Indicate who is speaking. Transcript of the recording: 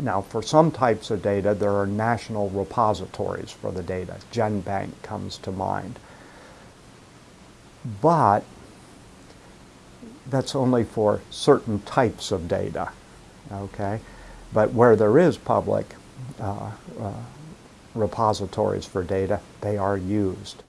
Speaker 1: Now, for some types of data, there are national repositories for the data. GenBank comes to mind. But that's only for certain types of data, okay? But where there is public uh, uh, repositories for data, they are used.